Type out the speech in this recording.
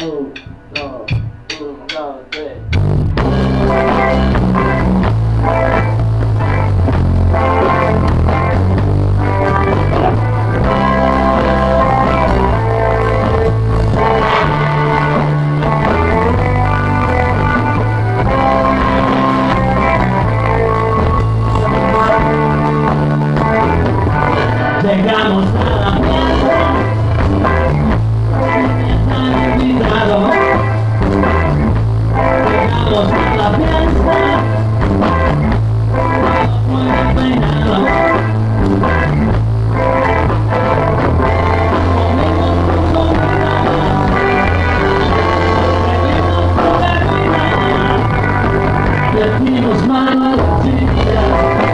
oh, oh. Una bebida Decimos manos chidas